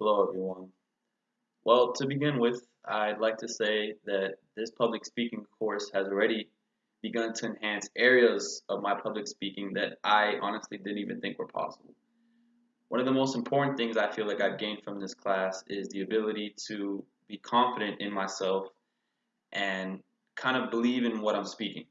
Hello, everyone. Well, to begin with, I'd like to say that this public speaking course has already begun to enhance areas of my public speaking that I honestly didn't even think were possible. One of the most important things I feel like I've gained from this class is the ability to be confident in myself and kind of believe in what I'm speaking.